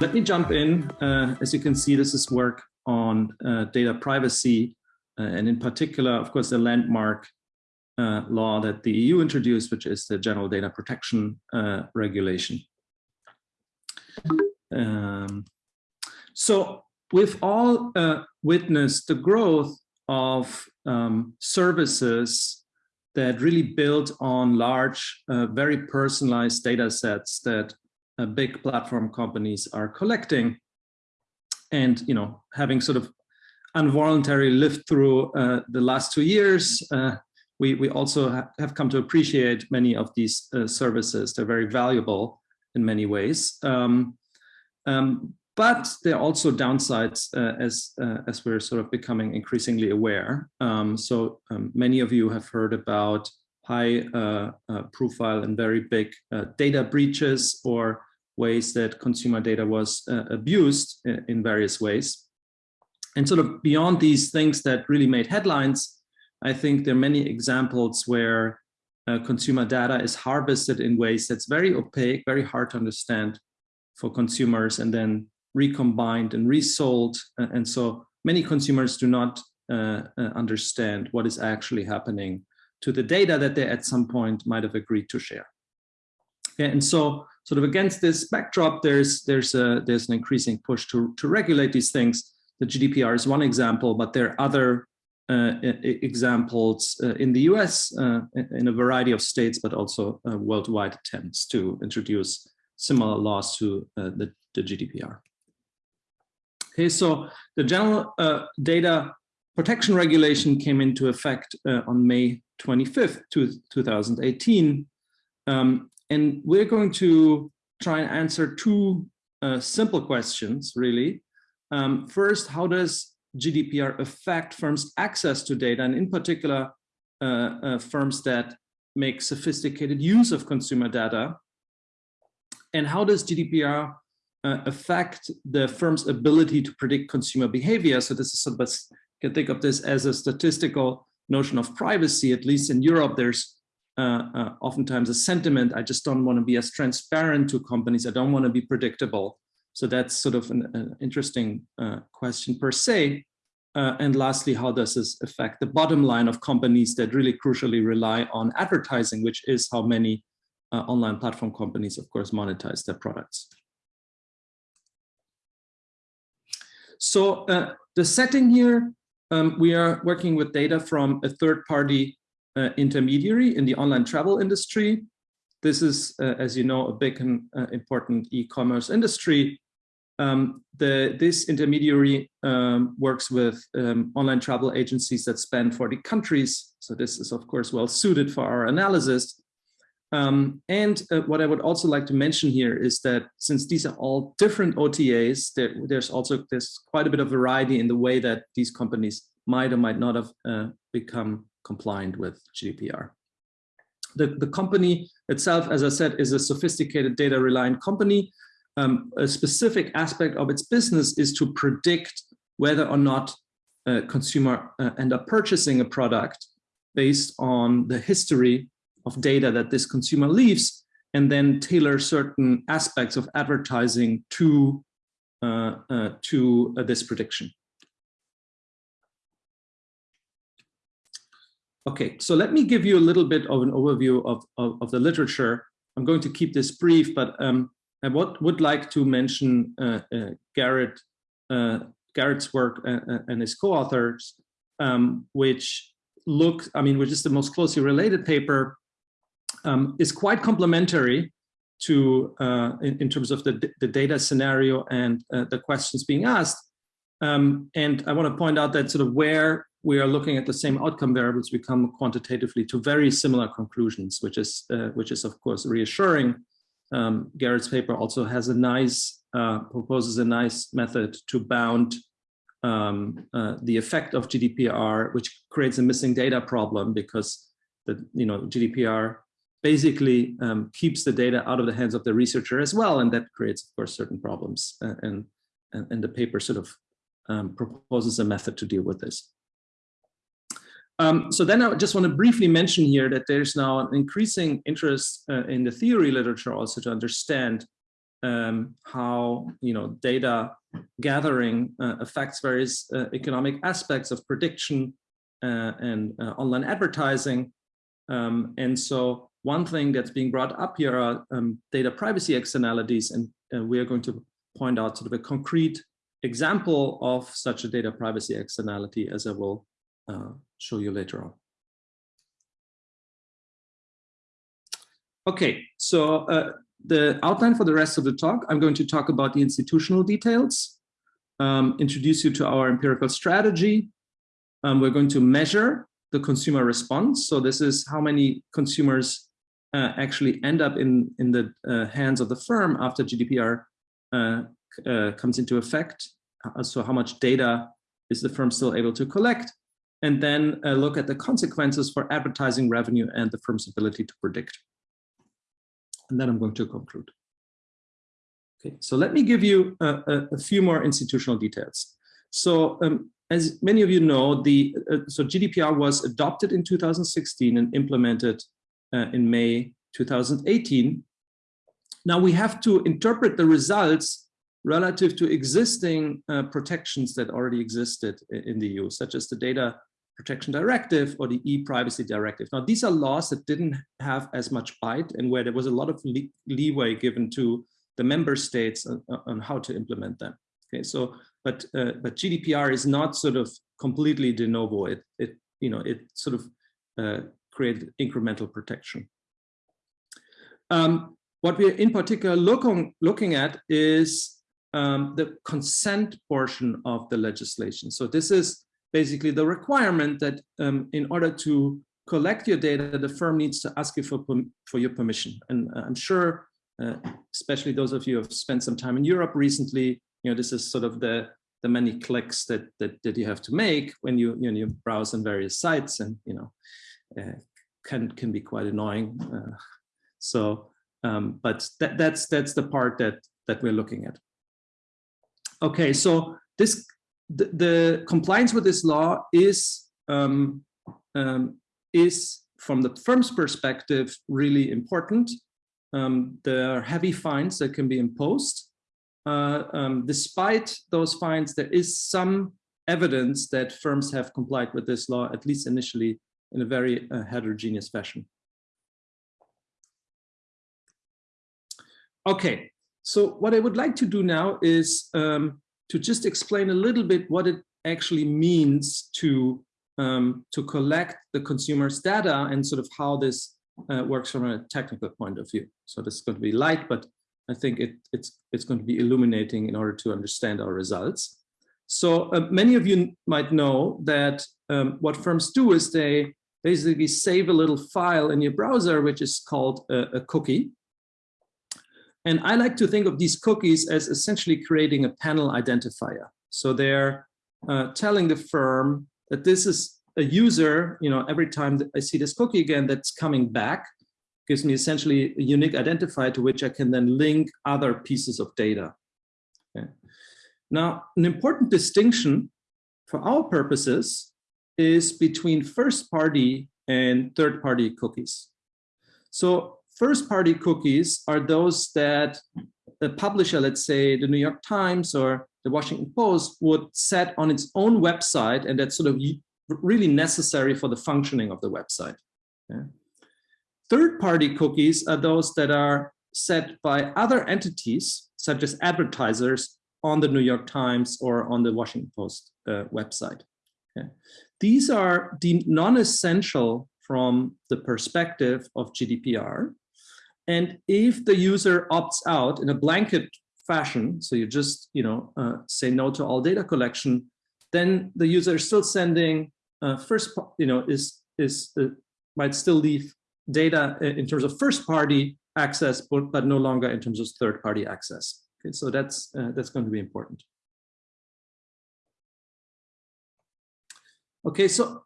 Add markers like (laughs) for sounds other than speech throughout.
Let me jump in. Uh, as you can see, this is work on uh, data privacy, uh, and in particular, of course, the landmark uh, law that the EU introduced, which is the General Data Protection uh, Regulation. Um, so we've all uh, witnessed the growth of um, services that really build on large, very personalized data sets that uh, big platform companies are collecting and you know having sort of involuntarily lived through uh, the last two years uh, we we also ha have come to appreciate many of these uh, services. They're very valuable in many ways. Um, um, but there are also downsides uh, as uh, as we're sort of becoming increasingly aware. Um, so um, many of you have heard about high profile and very big data breaches or ways that consumer data was uh, abused uh, in various ways. And sort of beyond these things that really made headlines, I think there are many examples where uh, consumer data is harvested in ways that's very opaque, very hard to understand for consumers and then recombined and resold. Uh, and so many consumers do not uh, uh, understand what is actually happening to the data that they at some point might have agreed to share. Okay, and so sort of against this backdrop, there's there's a there's an increasing push to to regulate these things. The GDPR is one example, but there are other uh, examples uh, in the US uh, in a variety of states, but also uh, worldwide attempts to introduce similar laws to uh, the, the, GDPR. Okay, so the general uh, data protection regulation came into effect on May 25th, 2018. Um, and we're going to try and answer two uh, simple questions, really. Um, first, how does GDPR affect firms' access to data, and in particular, uh, uh, firms that make sophisticated use of consumer data? And how does GDPR uh, affect the firm's ability to predict consumer behavior? So this is sort of, you can think of this as a statistical notion of privacy, at least in Europe, there's uh, uh, oftentimes a sentiment. I just don't want to be as transparent to companies. I don't want to be predictable. So that's sort of an, an interesting uh, question per se. Uh, and lastly, how does this affect the bottom line of companies that really crucially rely on advertising, which is how many online platform companies, of course, monetize their products. So uh, the setting here, um, we are working with data from a third party uh, intermediary in the online travel industry. This is, uh, as you know, a big and uh, important e-commerce industry. Um, the, this intermediary um, works with um, online travel agencies that span 40 countries. So this is, of course, well suited for our analysis. Um, and uh, what I would also like to mention here is that since these are all different OTAs, there, there's also there's quite a bit of variety in the way that these companies might or might not have uh, become compliant with GDPR. The, the company itself, as I said, is a sophisticated data reliant company. Um, a specific aspect of its business is to predict whether or not a consumer uh, end up purchasing a product based on the history of data that this consumer leaves and then tailor certain aspects of advertising to uh, uh, to uh, this prediction. Okay, so let me give you a little bit of an overview of, of, of the literature. I'm going to keep this brief, but um, I would, would like to mention uh, uh, Garrett, uh, Garrett's work uh, uh, and his co-authors, um, which look, I mean, which is the most closely related paper, um, is quite complementary to, uh, in, in, terms of the, the data scenario and the questions being asked. Um, and I want to point out that sort of where we are looking at the same outcome variables, we come quantitatively to very similar conclusions, which is, uh, which is of course reassuring. Um, Garrett's paper also has a nice, uh, proposes a nice method to bound um, uh, the effect of GDPR, which creates a missing data problem because the, you know, GDPR basically um, keeps the data out of the hands of the researcher as well. And that creates, of course, certain problems. Uh, and, and, and the paper sort of um, proposes a method to deal with this. Um, so then I just want to briefly mention here that there's now an increasing interest uh, in the theory literature also to understand um, how you know data gathering uh, affects various uh, economic aspects of prediction uh, and uh, online advertising. Um, and so one thing that's being brought up here are um, data privacy externalities, and we are going to point out sort of a concrete example of such a data privacy externality as I will uh, show you later on. Okay, so uh, the outline for the rest of the talk, I'm going to talk about the institutional details, um, introduce you to our empirical strategy. Um, we're going to measure the consumer response. So this is how many consumers uh, actually end up in, in the uh, hands of the firm after GDPR uh, uh, comes into effect. Uh, so how much data is the firm still able to collect? And then look at the consequences for advertising revenue and the firm's ability to predict and then I'm going to conclude. Okay, so let me give you a, a, a few more institutional details. So um, as many of you know, the uh, so GDPR was adopted in 2016 and implemented uh, in May 2018. Now we have to interpret the results relative to existing uh, protections that already existed in the EU, such as the data Protection Directive or the e-privacy directive. Now, these are laws that didn't have as much bite and where there was a lot of le leeway given to the member states on, on, how to implement them. Okay, so but uh, but GDPR is not sort of completely de novo. It it you know it sort of uh, created incremental protection. Um, what we're in particular looking looking at is um, the consent portion of the legislation. So this is basically the requirement that um, in order to collect your data, the firm needs to ask you for, for your permission. And uh, I'm sure, uh, especially those of you who have spent some time in Europe recently, you know, this is sort of the, the many clicks that, that, that you have to make when you, you, know, you browse on various sites and, you know, uh, can, can be quite annoying. Uh, so, um, but that, that's, that's the part that, that we're looking at. Okay, so this the, the, compliance with this law is um, um, is from the firm's perspective really important. Um, there are heavy fines that can be imposed. Uh, um, despite those fines, there is some evidence that firms have complied with this law, at least initially, in a very uh, heterogeneous fashion. Okay, so what I would like to do now is um, to just explain a little bit what it actually means to um, to collect the consumer's data and sort of how this uh, works from a technical point of view. So this is going to be light, but I think it, it's it's going to be illuminating in order to understand our results. So uh, many of you might know that um, what firms do is they basically save a little file in your browser, which is called a, a cookie. And I like to think of these cookies as essentially creating a panel identifier. So they're uh, telling the firm that this is a user, you know, every time I see this cookie again, that's coming back, gives me essentially a unique identifier to which I can then link other pieces of data. Okay. Now, an important distinction for our purposes is between first party and third party cookies. So first party cookies are those that the publisher, let's say the New York Times or the Washington Post would set on its own website and that's sort of really necessary for the functioning of the website. Yeah. Third party cookies are those that are set by other entities such as advertisers on the New York Times or on the Washington Post uh, website. Okay. These are deemed non-essential from the perspective of GDPR and if the user opts out in a blanket fashion, so you just you know uh, say no to all data collection, then the user is still sending uh, first you know is is uh, might still leave data in terms of first party access, but, but no longer in terms of third party access. Okay, so that's uh, that's going to be important. Okay, so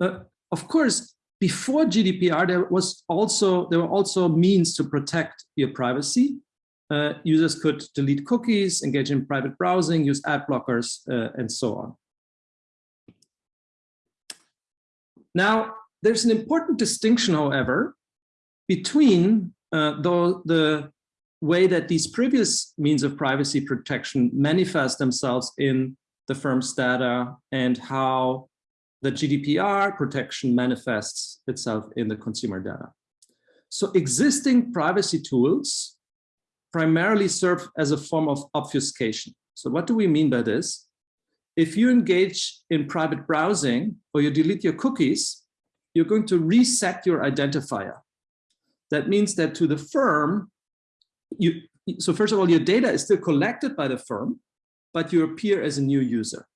uh, of course before GDPR, there was also there were also means to protect your privacy. Uh, users could delete cookies, engage in private browsing, use ad blockers, uh, and so on. Now, there's an important distinction, however, between uh, the, the way that these previous means of privacy protection manifest themselves in the firm's data and how the GDPR protection manifests itself in the consumer data. So existing privacy tools primarily serve as a form of obfuscation. So what do we mean by this? If you engage in private browsing or you delete your cookies, you're going to reset your identifier. That means that to the firm, you, so first of all, your data is still collected by the firm, but you appear as a new user.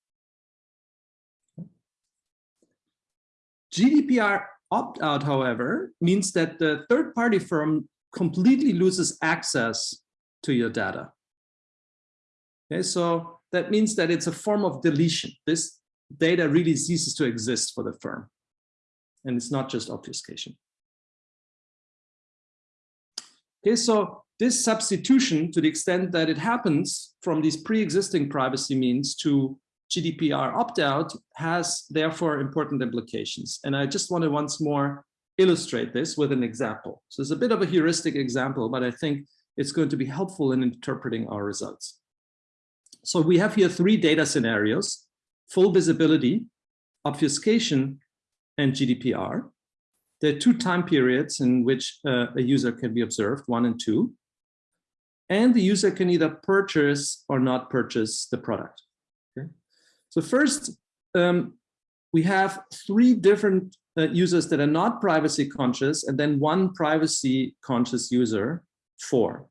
GDPR opt-out, however, means that the third-party firm completely loses access to your data. Okay, so that means that it's a form of deletion. This data really ceases to exist for the firm. And it's not just obfuscation. Okay, so this substitution, to the extent that it happens from these pre-existing privacy means to GDPR opt-out, has therefore important implications. And I just want to once more illustrate this with an example. So it's a bit of a heuristic example, but I think it's going to be helpful in interpreting our results. So we have here three data scenarios, full visibility, obfuscation, and GDPR. There are two time periods in which uh, a user can be observed, one and two and the user can either purchase or not purchase the product. So first, um, we have three different uh, users that are not privacy conscious and then one privacy conscious user, four.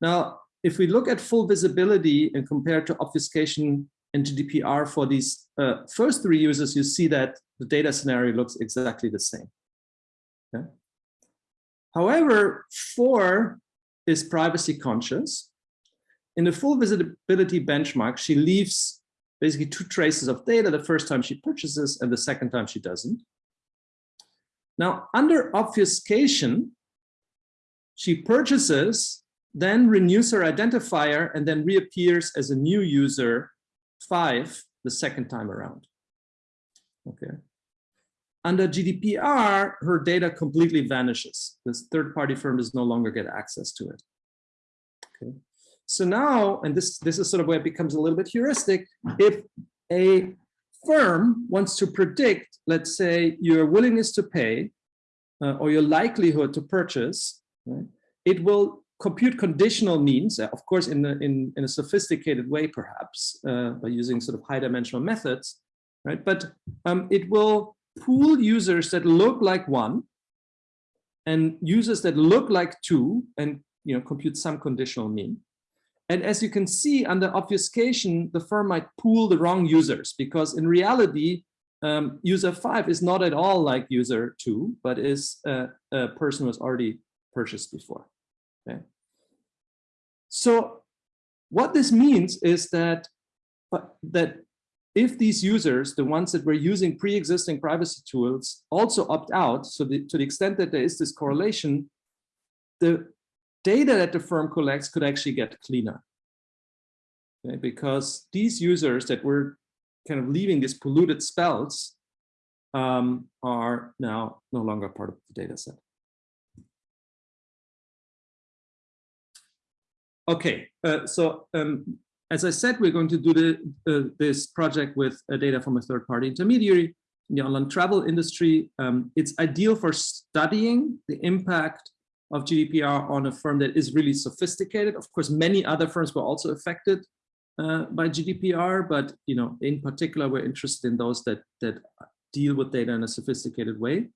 Now, if we look at full visibility and compare to obfuscation and GDPR for these uh, first three users, you see that the data scenario looks exactly the same. Okay? However, for is privacy conscious. In the full visibility benchmark, she leaves basically two traces of data, the first time she purchases and the second time she doesn't. Now, under obfuscation, she purchases, then renews her identifier, and then reappears as a new user five the second time around. Okay. Under GDPR, her data completely vanishes. This third-party firm does no longer get access to it. Okay. So now, and this, this is sort of where it becomes a little bit heuristic, if a firm wants to predict, let's say, your willingness to pay uh, or your likelihood to purchase, right, it will compute conditional means, uh, of course, in, a, in, in a sophisticated way, perhaps, uh, by using sort of high dimensional methods, right? But um, it will pool users that look like one and users that look like two and you know compute some conditional mean. And as you can see under obfuscation, the firm might pool the wrong users because in reality, um, user five is not at all like user two, but is a, a person who has already purchased before. Okay. So what this means is that, that if these users, the ones that were using pre-existing privacy tools, also opt out, so the, to the extent that there is this correlation, the data that the firm collects could actually get cleaner. Okay? Because these users that were kind of leaving these polluted spells um, are now no longer part of the data set. Okay, uh, so um, as I said, we're going to do the, uh, this project with uh, data from a third-party intermediary in the online travel industry. Um, it's ideal for studying the impact of GDPR on a firm that is really sophisticated. Of course, many other firms were also affected uh, by GDPR, but you know, in particular, we're interested in those that that deal with data in a sophisticated way.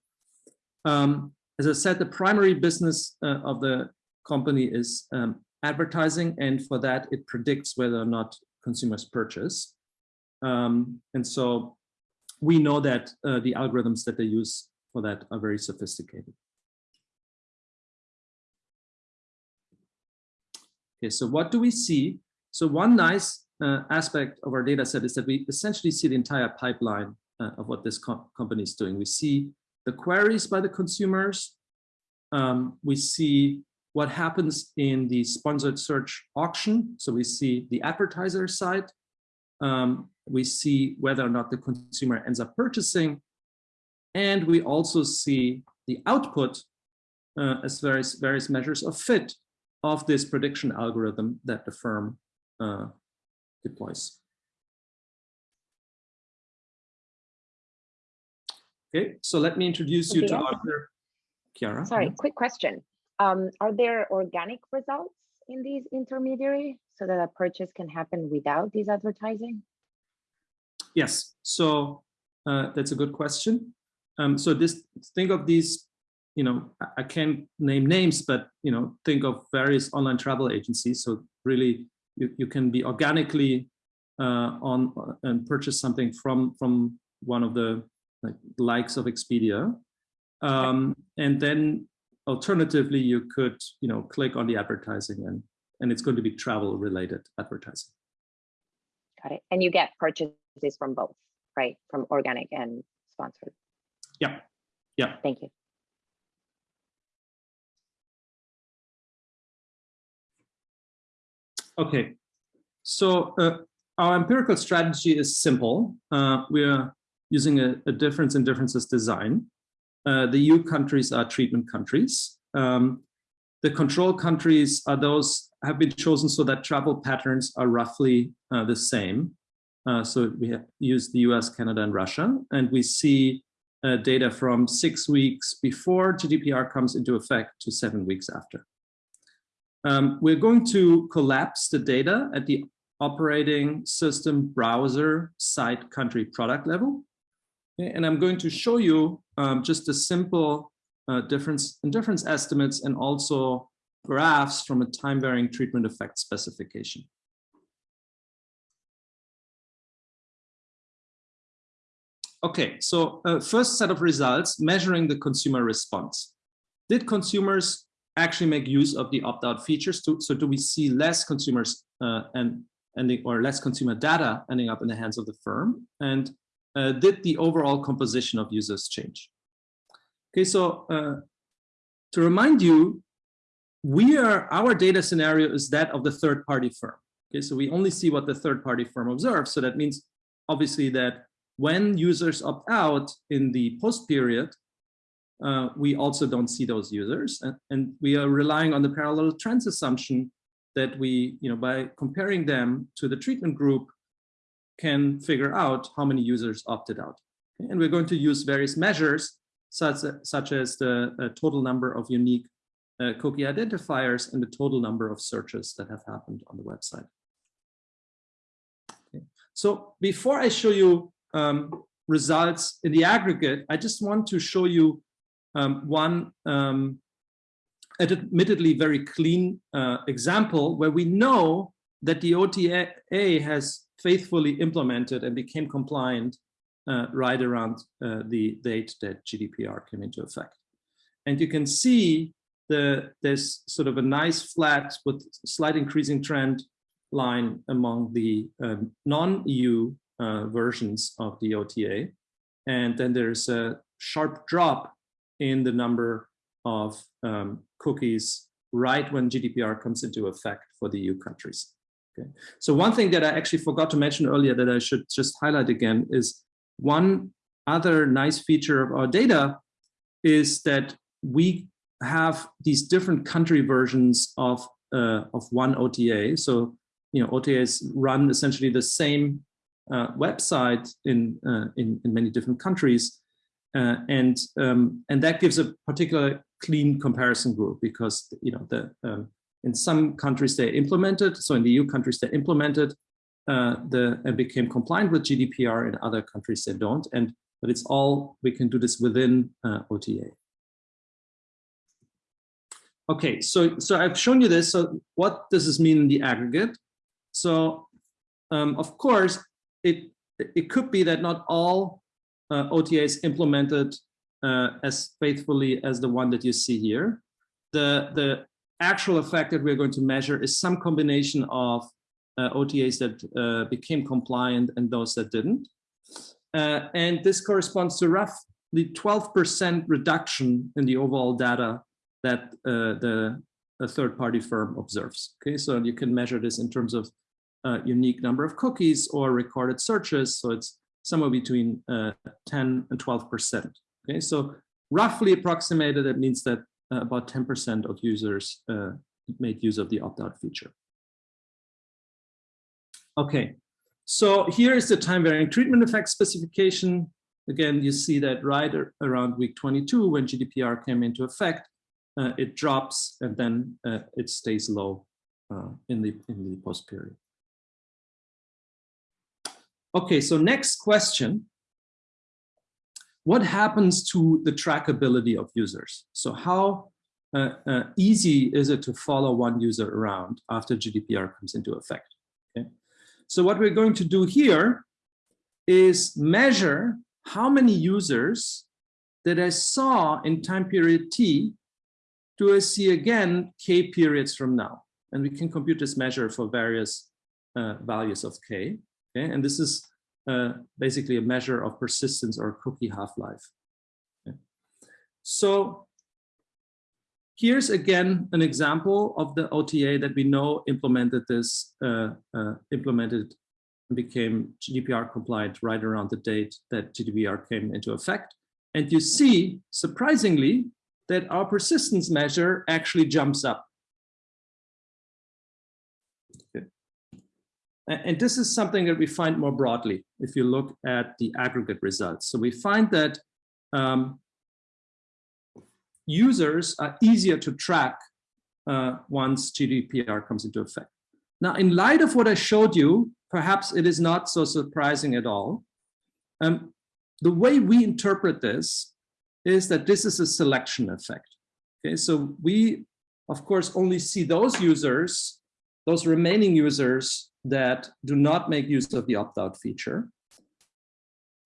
Um, as I said, the primary business uh, of the company is um, advertising, and for that, it predicts whether or not consumers purchase. Um, and so we know that uh, the algorithms that they use for that are very sophisticated. Okay, so what do we see? So one nice uh, aspect of our data set is that we essentially see the entire pipeline uh, of what this co company is doing. We see the queries by the consumers. Um, we see what happens in the sponsored search auction. So we see the advertiser side. Um, we see whether or not the consumer ends up purchasing. And we also see the output uh, as various, various measures of fit of this prediction algorithm that the firm uh, deploys. Okay, so let me introduce you to Arthur. Chiara. Sorry, quick question. Um, are there organic results in these intermediary so that a purchase can happen without these advertising? Yes, so uh, that's a good question. Um, so this think of these, you know, I can't name names, but you know, think of various online travel agencies. So really, you, you can be organically uh, on and purchase something from from one of the like, likes of Expedia, um, and then alternatively, you could you know click on the advertising and and it's going to be travel related advertising. Got it. And you get purchases from both, right? From organic and sponsored. Yeah. Yeah. Thank you. Okay. So uh, our empirical strategy is simple. Uh, we are using a, a, difference in differences design. Uh, the EU countries are treatment countries. Um, the control countries are those have been chosen so that travel patterns are roughly uh, the same. Uh, so we have used the US, Canada, and Russia, and we see uh, data from six weeks before GDPR comes into effect to seven weeks after. Um, we're going to collapse the data at the operating system browser site country product level. Okay, and I'm going to show you um, just a simple uh, difference in difference estimates and also graphs from a time varying treatment effect specification. Okay, so uh, first set of results measuring the consumer response. Did consumers actually make use of the opt-out features? To, so do we see less consumers uh, and ending or less consumer data ending up in the hands of the firm? And uh, did the overall composition of users change? Okay, so uh, to remind you, we are our data scenario is that of the third party firm. Okay, so we only see what the third party firm observes. So that means obviously that when users opt out in the post period, uh, we also don't see those users. And, and, we are relying on the parallel trends assumption that we, you know, by comparing them to the treatment group, can figure out how many users opted out. And we're going to use various measures, such, such as the uh, total number of unique uh, cookie identifiers and the total number of searches that have happened on the website. Okay. So before I show you um, results in the aggregate, I just want to show you um, one um, admittedly very clean uh, example where we know that the OTA has faithfully implemented and became compliant uh, right around uh, the date that GDPR came into effect. And you can see the, there's sort of a nice flat with slight increasing trend line among the um, non-EU uh, versions of the OTA. And then there's a sharp drop in the number of um, cookies right when GDPR comes into effect for the EU countries. Okay. So one thing that I actually forgot to mention earlier that I should just highlight again is one other nice feature of our data is that we have these different country versions of uh, of one OTA. So you know OTAs run essentially the same uh, website in, uh, in, in many different countries. Uh, and um, and that gives a particular clean comparison group because you know the um, in some countries they implemented so in the EU countries they implemented uh, the and became compliant with GDPR in other countries they don't and but it's all we can do this within uh, OTA. Okay, so so I've shown you this. So what does this mean in the aggregate? So um, of course it it could be that not all uh, OTAs implemented uh, as faithfully as the one that you see here. The, the actual effect that we're going to measure is some combination of uh, OTAs that uh, became compliant and those that didn't. Uh, and this corresponds to roughly 12% reduction in the overall data that uh, the third-party firm observes. Okay, so you can measure this in terms of uh, unique number of cookies or recorded searches. So it's somewhere between uh, 10 and 12%. Okay, so roughly approximated, it means that uh, about 10% of users uh, made use of the opt-out feature. Okay, so here is the time varying treatment effect specification. Again, you see that right around week 22 when GDPR came into effect, uh, it drops and then uh, it stays low uh, in the in the post period. Okay, so next question. What happens to the trackability of users? So how uh, uh, easy is it to follow one user around after GDPR comes into effect? Okay. So what we're going to do here is measure how many users that I saw in time period T do I see again K periods from now. And we can compute this measure for various uh, values of K. Okay, and this is uh, basically a measure of persistence or cookie half-life. Okay. So here's again an example of the OTA that we know implemented this, uh, uh, implemented and became GDPR compliant right around the date that GDPR came into effect. And you see, surprisingly, that our persistence measure actually jumps up. Okay. And this is something that we find more broadly if you look at the aggregate results. So we find that um, users are easier to track uh, once GDPR comes into effect. Now, in light of what I showed you, perhaps it is not so surprising at all. Um, the way we interpret this is that this is a selection effect. Okay, so we, of course, only see those users, those remaining users that do not make use of the opt-out feature.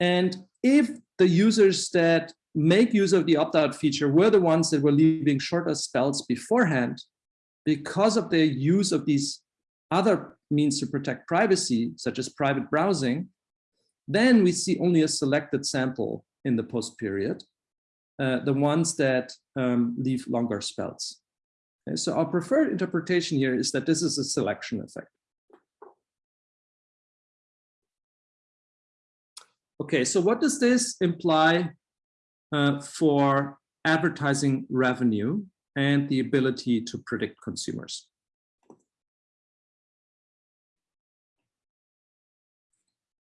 And if the users that make use of the opt-out feature were the ones that were leaving shorter spells beforehand, because of their use of these other means to protect privacy, such as private browsing, then we see only a selected sample in the post period uh, the ones that um, leave longer spells. Okay, so our preferred interpretation here is that this is a selection effect. Okay, so what does this imply uh, for advertising revenue and the ability to predict consumers?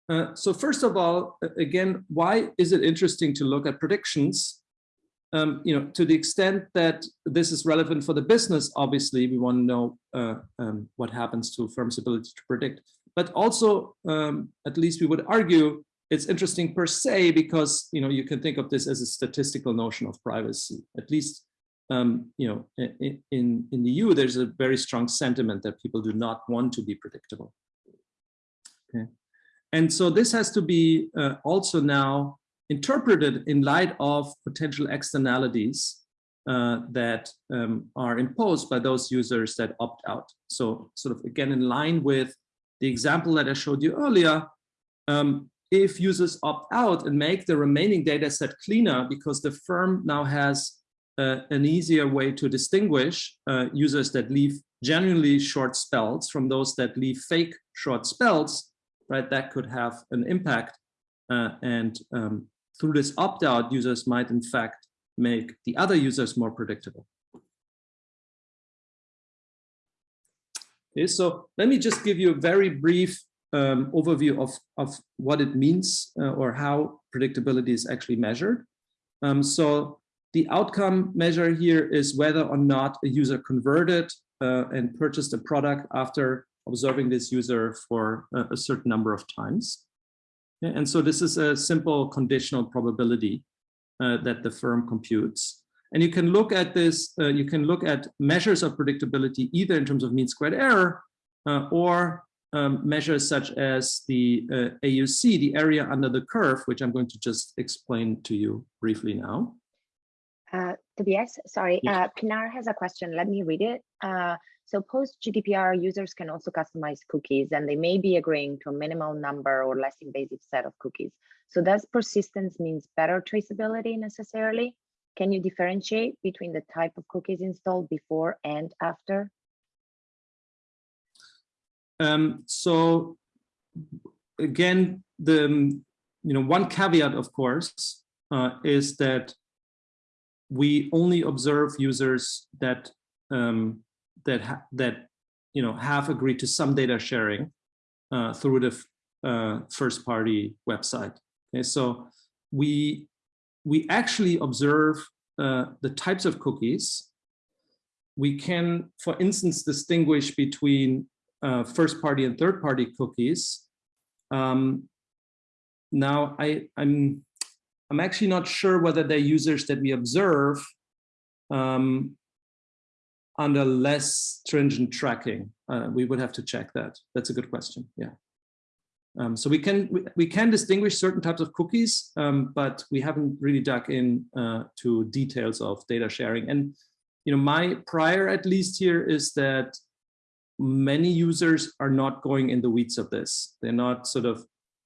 Uh, so first of all, again, why is it interesting to look at predictions? um, you know, to the extent that this is relevant for the business, obviously we want to know uh, um, what happens to firms' ability to predict. But also, um, at least we would argue, it's interesting per se because you know you can think of this as a statistical notion of privacy. At least, um, you know, in, in the EU, there's a very strong sentiment that people do not want to be predictable. Okay, and so this has to be uh, also now interpreted in light of potential externalities uh, that um, are imposed by those users that opt out. So sort of again, in line with the example that I showed you earlier, um, if users opt out and make the remaining data set cleaner because the firm now has uh, an easier way to distinguish uh, users that leave genuinely short spells from those that leave fake short spells, right? That could have an impact uh, and um, through this opt-out, users might in fact make the other users more predictable. Okay, so let me just give you a very brief um, overview of, of what it means uh, or how predictability is actually measured. Um, so the outcome measure here is whether or not a user converted uh, and purchased a product after observing this user for a, a certain number of times. And so this is a simple conditional probability uh, that the firm computes. And you can look at this, uh, you can look at measures of predictability either in terms of mean squared error uh, or um, measures such as the uh, AUC, the area under the curve, which I'm going to just explain to you briefly now. Uh, Tobias, sorry, uh, Pinar has a question. Let me read it. Uh, so post GDPR users can also customize cookies and they may be agreeing to a minimal number or less invasive set of cookies. So does persistence means better traceability necessarily? Can you differentiate between the type of cookies installed before and after? Um, so again, the you know one caveat, of course, uh, is that we only observe users that um, that that you know have agreed to some data sharing uh, through the uh, first party website. Okay, so we we actually observe uh, the types of cookies. We can, for instance, distinguish between uh, first party and third party cookies. Um, now, I, I'm I'm actually not sure whether they're users that we observe um, under less stringent tracking. Uh, we would have to check that. That's a good question. Yeah. Um, so we can we, we, can distinguish certain types of cookies, um, but we haven't really dug in uh, to details of data sharing. And you know, my prior at least here is that many users are not going in the weeds of this. They're not sort of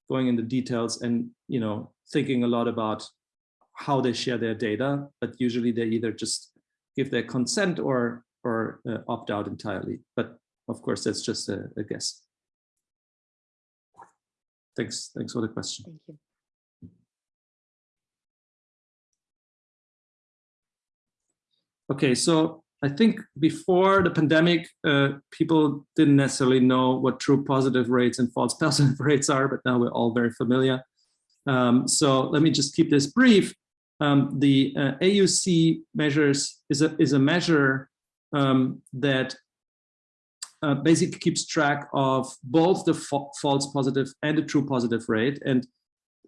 going in the details and you know thinking a lot about how they share their data, but usually they either just give their consent or or uh, opt out entirely. But of course, that's just a, a guess. Thanks. Thanks for the question. Thank you. Okay, so I think before the pandemic, uh, people didn't necessarily know what true positive rates and false (laughs) positive rates are, but now we're all very familiar. Um, so let me just keep this brief. Um, the uh, AUC measures is a, is a measure um, that uh, basically keeps track of both the fa false positive and the true positive rate. And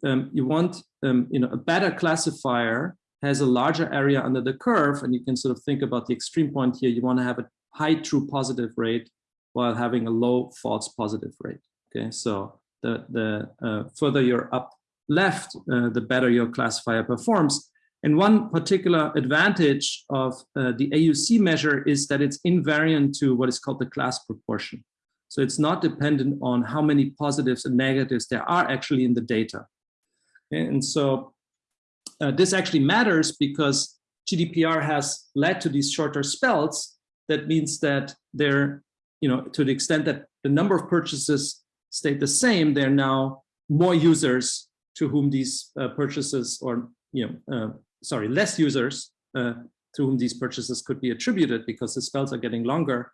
um, you want, um, you know, a better classifier has a larger area under the curve, and you can sort of think about the extreme point here. You want to have a high true positive rate while having a low false positive rate. Okay, so the the uh, further you're up left, uh, the better your classifier performs. And one particular advantage of uh, the AUC measure is that it's invariant to what is called the class proportion. So it's not dependent on how many positives and negatives there are actually in the data. And so uh, this actually matters because GDPR has led to these shorter spells. That means that they're, you know, to the extent that the number of purchases stayed the same, there are now more users to whom these uh, purchases or, you know, uh, sorry, less users uh, to whom these purchases could be attributed because the spells are getting longer.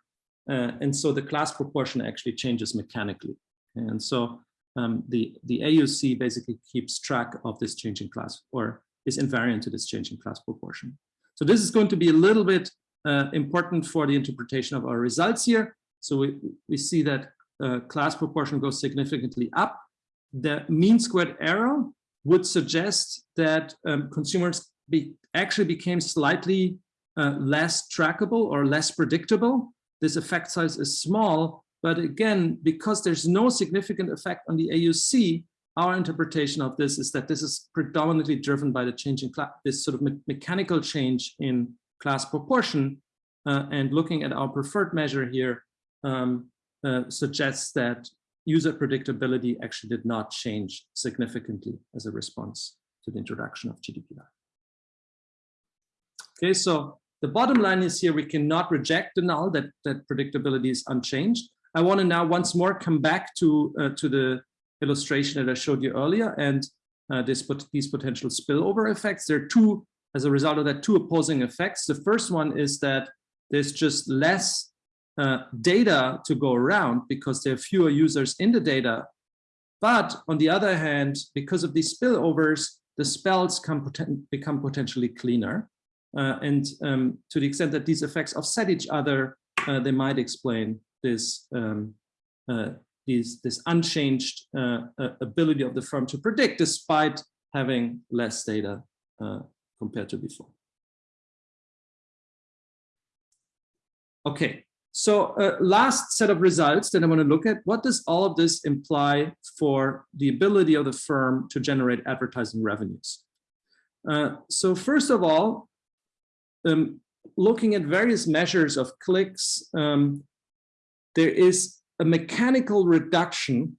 Uh, and so the class proportion actually changes mechanically. And so um, the, the AUC basically keeps track of this changing class or is invariant to this change in class proportion. So this is going to be a little bit uh, important for the interpretation of our results here. So we, we see that uh, class proportion goes significantly up. The mean squared error would suggest that um, consumers be, actually became slightly uh, less trackable or less predictable. This effect size is small, but again, because there's no significant effect on the AUC, our interpretation of this is that this is predominantly driven by the change in this sort of me mechanical change in class proportion. Uh, and looking at our preferred measure here um, uh, suggests that user predictability actually did not change significantly as a response to the introduction of GDPR. Okay, so the bottom line is here, we cannot reject the null that, that predictability is unchanged. I want to now once more come back to, uh, to the illustration that I showed you earlier and uh, this, these potential spillover effects. There are two, as a result of that, two opposing effects. The first one is that there's just less uh, data to go around because there are fewer users in the data. But on the other hand, because of these spillovers, the spells poten become potentially cleaner. Uh, and um, to the extent that these effects offset each other, uh, they might explain this, um, uh, these, this unchanged uh, uh, ability of the firm to predict despite having less data uh, compared to before. Okay, so last set of results that I want to look at, what does all of this imply for the ability of the firm to generate advertising revenues? so first of all, um, looking at various measures of clicks, um, there is a mechanical reduction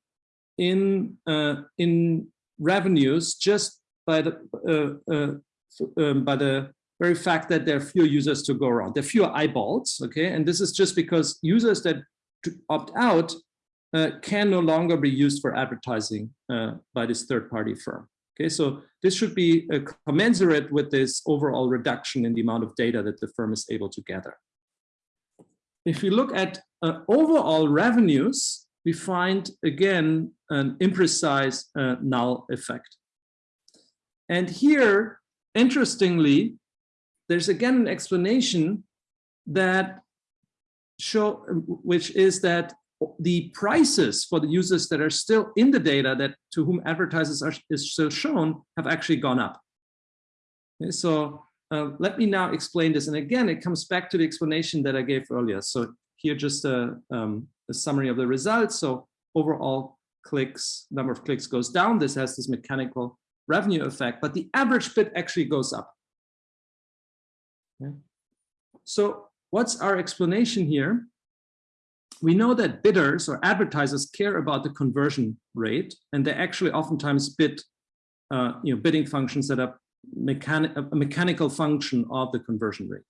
in uh, in revenues just by the uh, uh, um, by the very fact that there are fewer users to go around. There are fewer eyeballs, okay? And this is just because users that opt out uh, can no longer be used for advertising uh, by this third-party firm. Okay, so this should be uh, commensurate with this overall reduction in the amount of data that the firm is able to gather. If you look at uh, overall revenues, we find again an imprecise uh, null effect. And here, interestingly, there's again an explanation that show, which is that the prices for the users that are still in the data that to whom advertisers are is still shown have actually gone up. Okay, so uh, let me now explain this. And again, it comes back to the explanation that I gave earlier. So here just a, um, a summary of the results. So overall clicks, number of clicks goes down. This has this mechanical revenue effect, but the average bid actually goes up. Okay. So what's our explanation here? We know that bidders or advertisers care about the conversion rate, and they actually oftentimes bid, uh, you know, bidding functions that are a mechanical function of the conversion rate.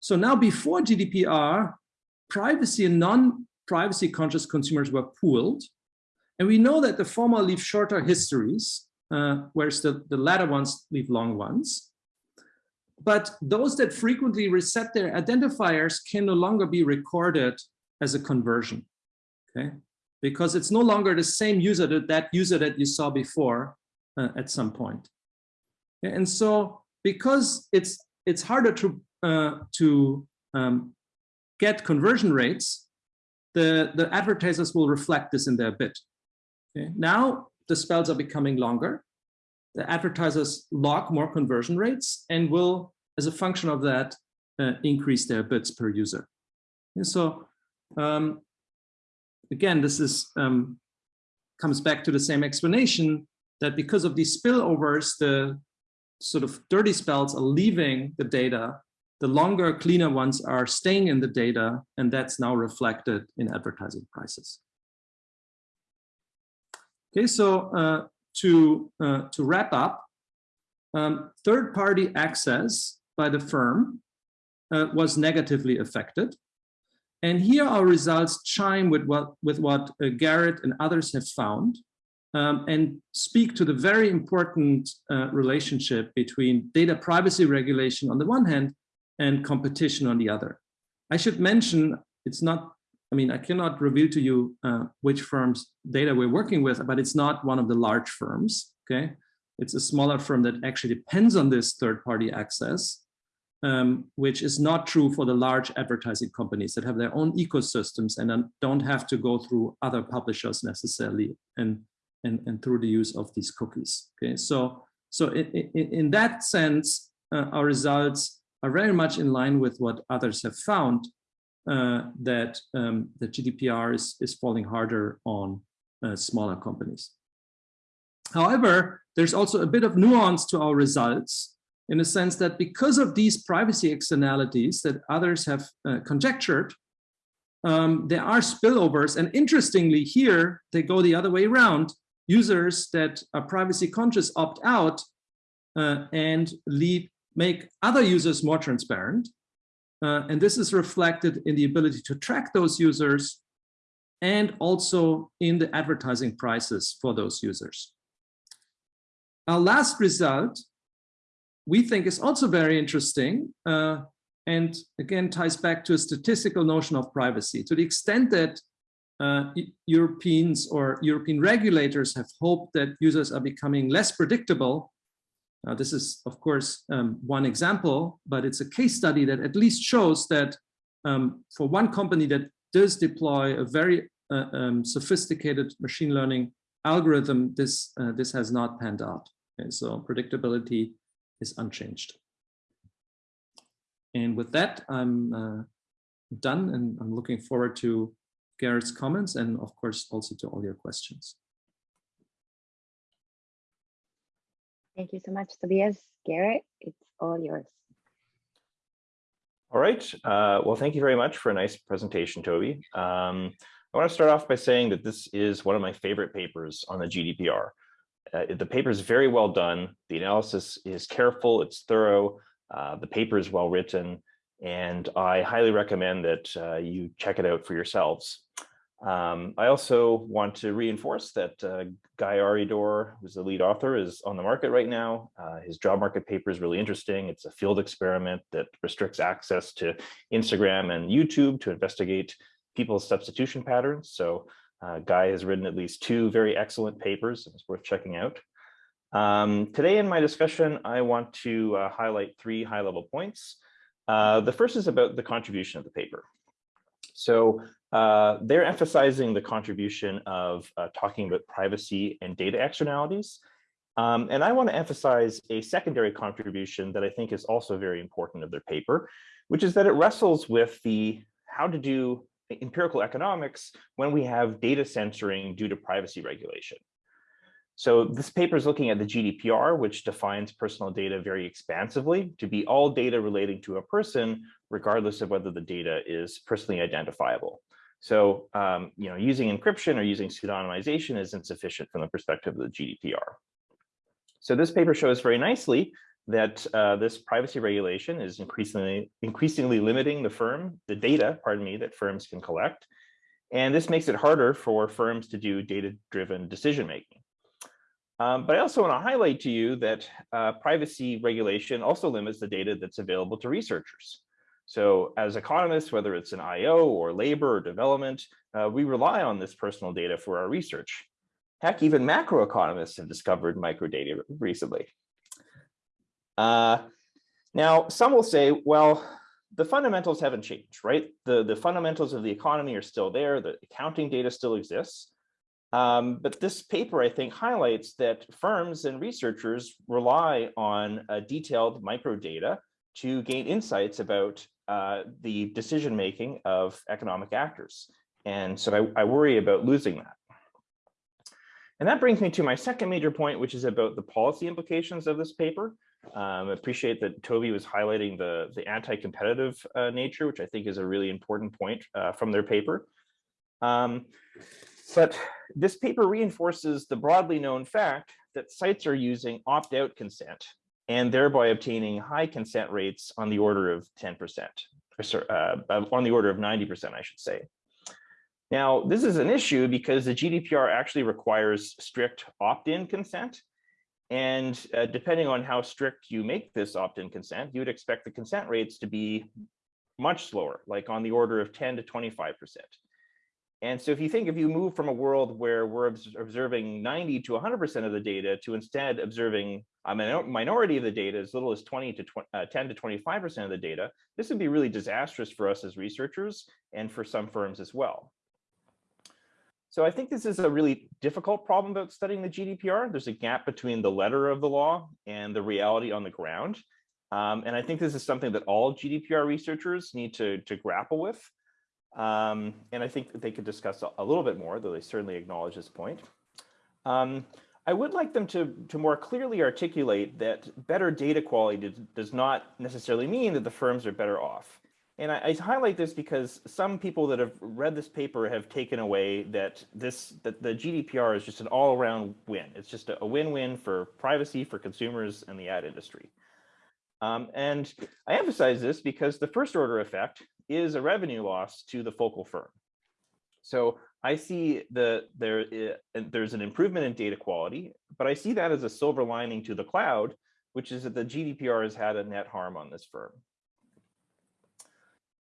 So now before GDPR, privacy and non-privacy conscious consumers were pooled. And we know that the former leave shorter histories, uh, whereas the, the latter ones leave long ones. But those that frequently reset their identifiers can no longer be recorded as a conversion, okay? Because it's no longer the same user that that user that you saw before uh, at some point. And so because it's it's harder to uh, to um, get conversion rates, the the advertisers will reflect this in their bid. Okay? Now the spells are becoming longer. The advertisers log more conversion rates and will, as a function of that, uh, increase their bids per user. And so um, again, this is um, comes back to the same explanation that because of these spillovers, the sort of dirty spells are leaving the data, the longer, cleaner ones are staying in the data, and that's now reflected in advertising prices. Okay, so uh, to, uh, to wrap up, um, third-party access by the firm uh, was negatively affected. And here our results chime with what, with what uh, Garrett and others have found um, and speak to the very important uh, relationship between data privacy regulation on the one hand and competition on the other. I should mention, it's not, I mean, I cannot reveal to you uh, which firms data we're working with, but it's not one of the large firms, okay? It's a smaller firm that actually depends on this third-party access, um, which is not true for the large advertising companies that have their own ecosystems and don't have to go through other publishers necessarily. And and, and through the use of these cookies. Okay, so so in, that sense, uh, our results are very much in line with what others have found uh, that um, the GDPR is, is falling harder on uh, smaller companies. However, there's also a bit of nuance to our results in the sense that because of these privacy externalities that others have uh, conjectured, um, there are spillovers. And interestingly, here they go the other way around users that are privacy conscious opt out uh, and lead, make other users more transparent. Uh, and this is reflected in the ability to track those users and also in the advertising prices for those users. Our last result, we think is also very interesting uh, and again ties back to a statistical notion of privacy. To the extent that uh, Europeans or European regulators have hoped that users are becoming less predictable. This is, of course, um, one example, but it's a case study that at least shows that um, for one company that does deploy a very uh, um, sophisticated machine learning algorithm, this, uh, this has not panned out. And so predictability is unchanged. And with that, I'm uh, done and I'm looking forward to Garrett's comments and of course also to all your questions. Thank you so much, Tobias. Garrett, it's all yours. All right. Uh, well, thank you very much for a nice presentation, Toby. Um, I want to start off by saying that this is one of my favorite papers on the GDPR. Uh, the paper is very well done. The analysis is careful, it's thorough, uh, the paper is well written, and I highly recommend that uh, you check it out for yourselves. Um, I also want to reinforce that uh, Guy Aridor, who's the lead author, is on the market right now. Uh, his job market paper is really interesting. It's a field experiment that restricts access to Instagram and YouTube to investigate people's substitution patterns. So uh, Guy has written at least two very excellent papers. It's worth checking out. Um, today in my discussion, I want to uh, highlight three high-level points. Uh, the first is about the contribution of the paper. So uh, they're emphasizing the contribution of uh, talking about privacy and data externalities. Um, and I want to emphasize a secondary contribution that I think is also very important of their paper, which is that it wrestles with the how to do empirical economics when we have data censoring due to privacy regulation. So this paper is looking at the GDPR, which defines personal data very expansively to be all data relating to a person, regardless of whether the data is personally identifiable. So, um, you know, using encryption or using pseudonymization is insufficient from the perspective of the GDPR. So this paper shows very nicely that uh, this privacy regulation is increasingly increasingly limiting the firm, the data, pardon me, that firms can collect. And this makes it harder for firms to do data-driven decision-making. Um, but I also want to highlight to you that uh, privacy regulation also limits the data that's available to researchers. So as economists, whether it's in IO or labor or development, uh, we rely on this personal data for our research. Heck, even macroeconomists have discovered microdata recently. Uh, now, some will say, well, the fundamentals haven't changed, right? The, the fundamentals of the economy are still there. The accounting data still exists. Um, but this paper, I think, highlights that firms and researchers rely on uh, detailed microdata to gain insights about uh, the decision-making of economic actors. And so I, I worry about losing that. And that brings me to my second major point, which is about the policy implications of this paper. Um, I appreciate that Toby was highlighting the, the anti-competitive uh, nature, which I think is a really important point uh, from their paper. Um, but this paper reinforces the broadly known fact that sites are using opt-out consent and thereby obtaining high consent rates on the order of 10%, or uh, on the order of 90%, I should say. Now, this is an issue because the GDPR actually requires strict opt-in consent. And uh, depending on how strict you make this opt-in consent, you would expect the consent rates to be much slower, like on the order of 10 to 25%. And so if you think if you move from a world where we're observing 90 to 100% of the data to instead observing a minority of the data, as little as 20 to 20, uh, 10 to 25% of the data, this would be really disastrous for us as researchers and for some firms as well. So I think this is a really difficult problem about studying the GDPR. There's a gap between the letter of the law and the reality on the ground. Um, and I think this is something that all GDPR researchers need to, to grapple with. Um, and I think they could discuss a, little bit more, though they certainly acknowledge this point. Um, I would like them to, to more clearly articulate that better data quality does, does not necessarily mean that the firms are better off. And I, I, highlight this because some people that have read this paper have taken away that this that the GDPR is just an all-around win. It's just a win-win for privacy, for consumers, and the ad industry. Um, and I emphasize this because the first order effect is a revenue loss to the focal firm. So I see the there there's an improvement in data quality, but I see that as a silver lining to the cloud, which is that the GDPR has had a net harm on this firm.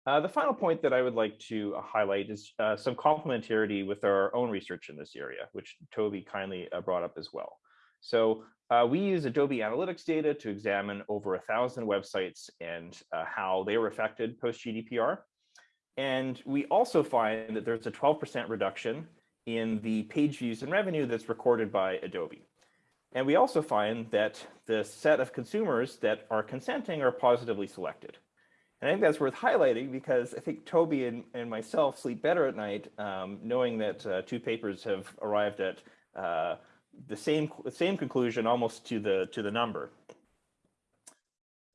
Uh, the final point that I would like to uh, highlight is uh, some complementarity with our own research in this area, which Toby kindly uh, brought up as well. So uh, we use Adobe Analytics data to examine over a thousand websites and uh, how they were affected post GDPR. And we also find that there's a 12% reduction in the page views and revenue that's recorded by Adobe. And we also find that the set of consumers that are consenting are positively selected. And I think that's worth highlighting because I think Toby and, and myself sleep better at night um, knowing that uh, two papers have arrived at uh, the same same conclusion almost to the to the number.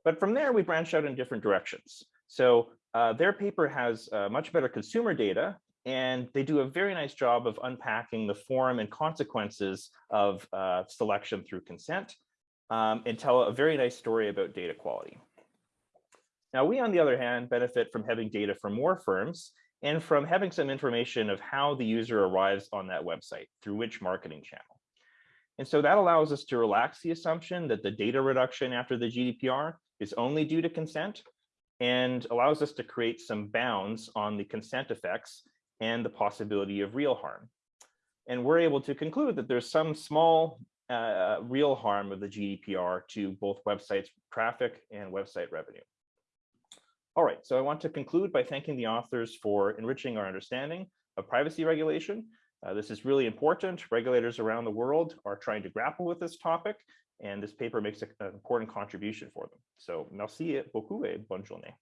But from there, we branched out in different directions. So uh, their paper has uh, much better consumer data, and they do a very nice job of unpacking the form and consequences of uh, selection through consent, um, and tell a very nice story about data quality. Now, we, on the other hand, benefit from having data from more firms, and from having some information of how the user arrives on that website, through which marketing channel. And so that allows us to relax the assumption that the data reduction after the GDPR is only due to consent and allows us to create some bounds on the consent effects and the possibility of real harm. And we're able to conclude that there's some small uh, real harm of the GDPR to both websites traffic and website revenue. All right, so I want to conclude by thanking the authors for enriching our understanding of privacy regulation. Uh, this is really important. Regulators around the world are trying to grapple with this topic, and this paper makes a, an important contribution for them. So merci beaucoup et bonne journée.